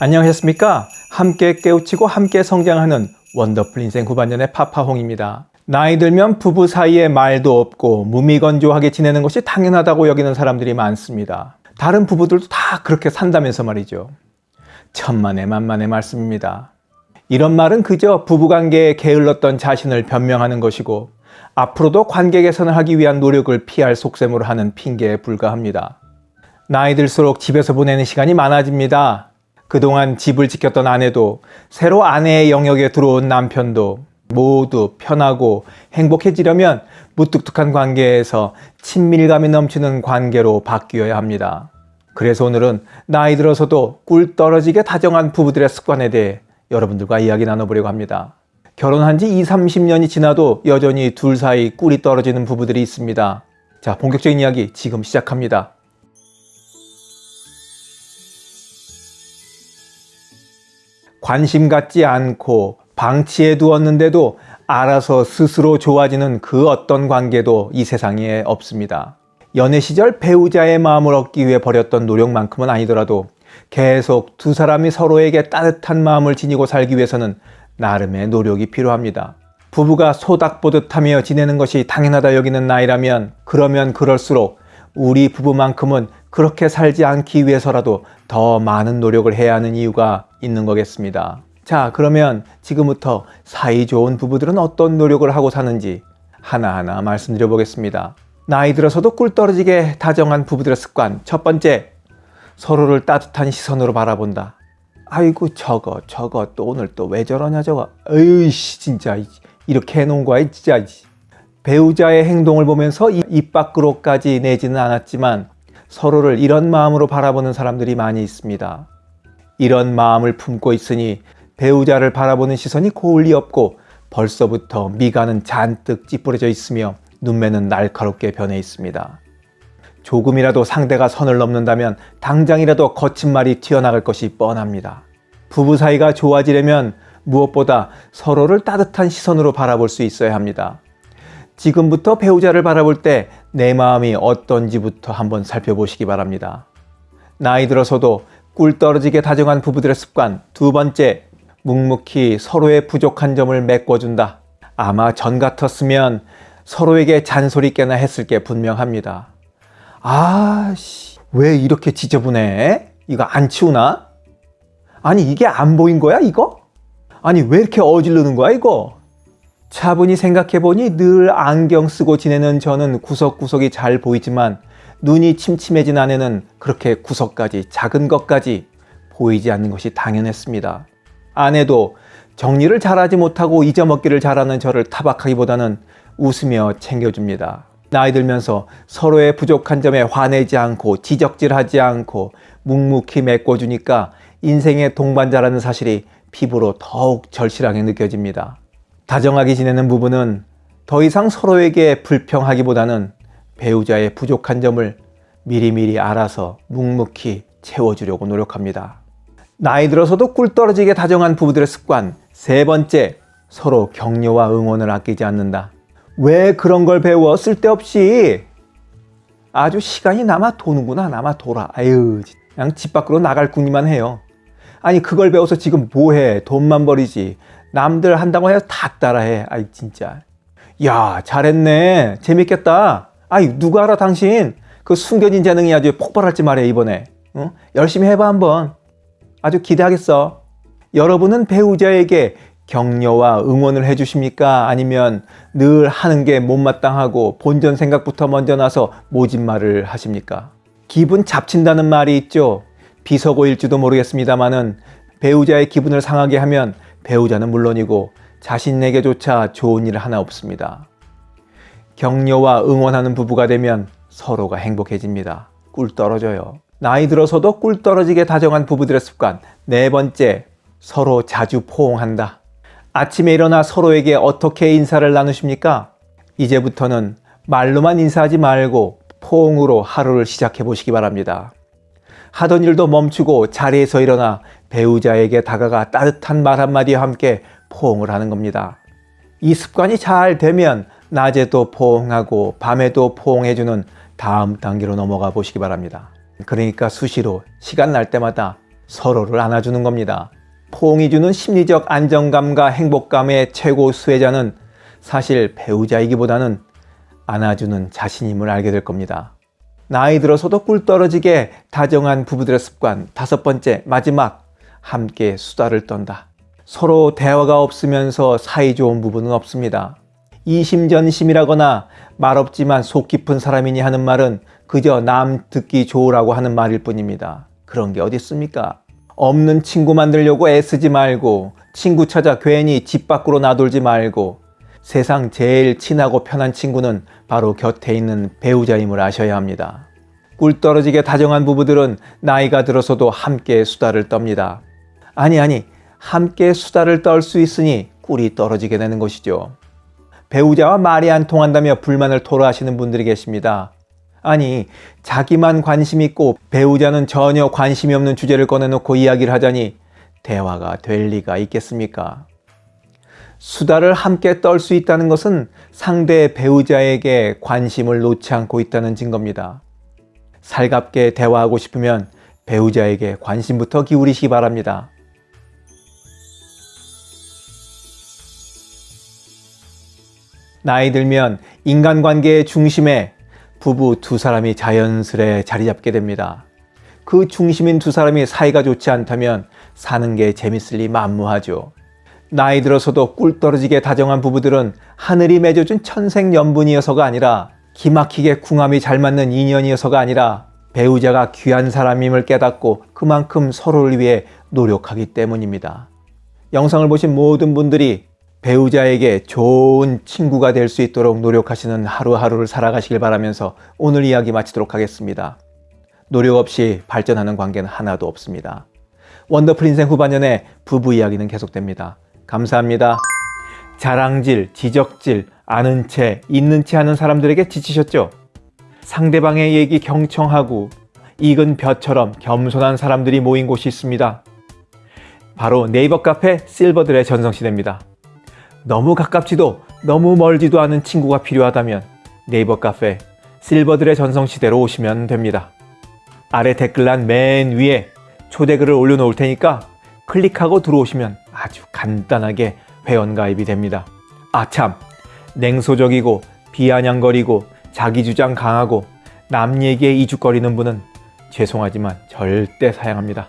안녕하셨습니까? 함께 깨우치고 함께 성장하는 원더풀 인생 후반년의 파파홍입니다. 나이 들면 부부 사이에 말도 없고 무미건조하게 지내는 것이 당연하다고 여기는 사람들이 많습니다. 다른 부부들도 다 그렇게 산다면서 말이죠. 천만의 만만의 말씀입니다. 이런 말은 그저 부부관계에 게을렀던 자신을 변명하는 것이고 앞으로도 관계 개선을 하기 위한 노력을 피할 속셈으로 하는 핑계에 불과합니다. 나이 들수록 집에서 보내는 시간이 많아집니다. 그동안 집을 지켰던 아내도 새로 아내의 영역에 들어온 남편도 모두 편하고 행복해지려면 무뚝뚝한 관계에서 친밀감이 넘치는 관계로 바뀌어야 합니다. 그래서 오늘은 나이 들어서도 꿀 떨어지게 다정한 부부들의 습관에 대해 여러분들과 이야기 나눠보려고 합니다. 결혼한 지 20, 30년이 지나도 여전히 둘 사이 꿀이 떨어지는 부부들이 있습니다. 자, 본격적인 이야기 지금 시작합니다. 관심 갖지 않고 방치해 두었는데도 알아서 스스로 좋아지는 그 어떤 관계도 이 세상에 없습니다. 연애 시절 배우자의 마음을 얻기 위해 벌였던 노력만큼은 아니더라도 계속 두 사람이 서로에게 따뜻한 마음을 지니고 살기 위해서는 나름의 노력이 필요합니다. 부부가 소닥보듯 하며 지내는 것이 당연하다 여기는 나이라면 그러면 그럴수록 우리 부부만큼은 그렇게 살지 않기 위해서라도 더 많은 노력을 해야 하는 이유가 있는 거겠습니다. 자 그러면 지금부터 사이 좋은 부부들은 어떤 노력을 하고 사는지 하나하나 말씀드려 보겠습니다. 나이 들어서도 꿀 떨어지게 다정한 부부들의 습관 첫 번째 서로를 따뜻한 시선으로 바라본다. 아이고 저거 저거 또 오늘 또 왜 저러냐 저거 에이씨 진짜 이렇게 해놓은 거야 진짜 배우자의 행동을 보면서 입 밖으로까지 내지는 않았지만 서로를 이런 마음으로 바라보는 사람들이 많이 있습니다. 이런 마음을 품고 있으니 배우자를 바라보는 시선이 고울리 없고 벌써부터 미간은 잔뜩 찌푸려져 있으며 눈매는 날카롭게 변해 있습니다. 조금이라도 상대가 선을 넘는다면 당장이라도 거친 말이 튀어나갈 것이 뻔합니다. 부부 사이가 좋아지려면 무엇보다 서로를 따뜻한 시선으로 바라볼 수 있어야 합니다. 지금부터 배우자를 바라볼 때 내 마음이 어떤지부터 한번 살펴보시기 바랍니다. 나이 들어서도 꿀 떨어지게 다정한 부부들의 습관 두 번째, 묵묵히 서로의 부족한 점을 메꿔준다. 아마 전 같았으면 서로에게 잔소리 깨나 했을 게 분명합니다. 아씨 왜 이렇게 지저분해? 이거 안 치우나? 아니 이게 안 보인 거야 이거? 아니 왜 이렇게 어질르는 거야 이거? 차분히 생각해보니 늘 안경 쓰고 지내는 저는 구석구석이 잘 보이지만 눈이 침침해진 아내는 그렇게 구석까지 작은 것까지 보이지 않는 것이 당연했습니다. 아내도 정리를 잘하지 못하고 잊어먹기를 잘하는 저를 타박하기보다는 웃으며 챙겨줍니다. 나이 들면서 서로의 부족한 점에 화내지 않고 지적질하지 않고 묵묵히 메꿔주니까 인생의 동반자라는 사실이 피부로 더욱 절실하게 느껴집니다. 다정하게 지내는 부부는 더 이상 서로에게 불평하기보다는 배우자의 부족한 점을 미리미리 알아서 묵묵히 채워주려고 노력합니다. 나이 들어서도 꿀 떨어지게 다정한 부부들의 습관 세 번째, 서로 격려와 응원을 아끼지 않는다. 왜 그런 걸 배워 쓸데없이 아주 시간이 남아 도는구나 남아 돌아 아유 그냥 집 밖으로 나갈 궁리만 해요 아니 그걸 배워서 지금 뭐해 돈만 버리지 남들 한다고 해서 다 따라해 아이 진짜 야 잘했네 재밌겠다 아이 누가 알아 당신 그 숨겨진 재능이 아주 폭발할지 말해 이번에 어? 열심히 해봐 한번 아주 기대하겠어 여러분은 배우자에게 격려와 응원을 해주십니까? 아니면 늘 하는 게 못마땅하고 본전 생각부터 먼저 나서 모진 말을 하십니까? 기분 잡친다는 말이 있죠. 비서고일지도 모르겠습니다만은 배우자의 기분을 상하게 하면 배우자는 물론이고 자신에게조차 좋은 일 하나 없습니다. 격려와 응원하는 부부가 되면 서로가 행복해집니다. 꿀 떨어져요. 나이 들어서도 꿀 떨어지게 다정한 부부들의 습관 네 번째, 서로 자주 포옹한다. 아침에 일어나 서로에게 어떻게 인사를 나누십니까? 이제부터는 말로만 인사하지 말고 포옹으로 하루를 시작해 보시기 바랍니다. 하던 일도 멈추고 자리에서 일어나 배우자에게 다가가 따뜻한 말 한마디와 함께 포옹을 하는 겁니다. 이 습관이 잘 되면 낮에도 포옹하고 밤에도 포옹해주는 다음 단계로 넘어가 보시기 바랍니다. 그러니까 수시로 시간 날 때마다 서로를 안아주는 겁니다. 포옹이 주는 심리적 안정감과 행복감의 최고 수혜자는 사실 배우자이기보다는 안아주는 자신임을 알게 될 겁니다. 나이 들어서도 꿀 떨어지게 다정한 부부들의 습관 다섯 번째 마지막 함께 수다를 떤다. 서로 대화가 없으면서 사이 좋은 부부는 없습니다. 이심전심이라거나 말없지만 속 깊은 사람이니 하는 말은 그저 남 듣기 좋으라고 하는 말일 뿐입니다. 그런 게 어디 있습니까? 없는 친구 만들려고 애쓰지 말고 친구 찾아 괜히 집 밖으로 나돌지 말고 세상 제일 친하고 편한 친구는 바로 곁에 있는 배우자임을 아셔야 합니다. 꿀 떨어지게 다정한 부부들은 나이가 들어서도 함께 수다를 떱니다. 아니 아니 함께 수다를 떨 수 있으니 꿀이 떨어지게 되는 것이죠. 배우자와 말이 안 통한다며 불만을 토로하시는 분들이 계십니다. 아니 자기만 관심 있고 배우자는 전혀 관심이 없는 주제를 꺼내놓고 이야기를 하자니 대화가 될 리가 있겠습니까? 수다를 함께 떨 수 있다는 것은 상대 배우자에게 관심을 놓지 않고 있다는 증거입니다. 살갑게 대화하고 싶으면 배우자에게 관심부터 기울이시기 바랍니다. 나이 들면 인간관계의 중심에 부부 두 사람이 자연스레 자리 잡게 됩니다. 그 중심인 두 사람이 사이가 좋지 않다면 사는 게 재밌을 리 만무하죠. 나이 들어서도 꿀 떨어지게 다정한 부부들은 하늘이 맺어준 천생연분이어서가 아니라 기막히게 궁합이 잘 맞는 인연이어서가 아니라 배우자가 귀한 사람임을 깨닫고 그만큼 서로를 위해 노력하기 때문입니다. 영상을 보신 모든 분들이 배우자에게 좋은 친구가 될 수 있도록 노력하시는 하루하루를 살아가시길 바라면서 오늘 이야기 마치도록 하겠습니다. 노력 없이 발전하는 관계는 하나도 없습니다. 원더풀 인생 후반년에 부부 이야기는 계속됩니다. 감사합니다. 자랑질, 지적질, 아는 채, 있는 채 하는 사람들에게 지치셨죠? 상대방의 얘기 경청하고 익은 벼처럼 겸손한 사람들이 모인 곳이 있습니다. 바로 네이버 카페 실버들의 전성시대입니다. 너무 가깝지도 너무 멀지도 않은 친구가 필요하다면 네이버 카페 실버들의 전성시대로 오시면 됩니다. 아래 댓글란 맨 위에 초대글을 올려놓을 테니까 클릭하고 들어오시면 아주 간단하게 회원가입이 됩니다. 아참 냉소적이고 비아냥거리고 자기주장 강하고 남 얘기에 이죽거리는 분은 죄송하지만 절대 사양합니다.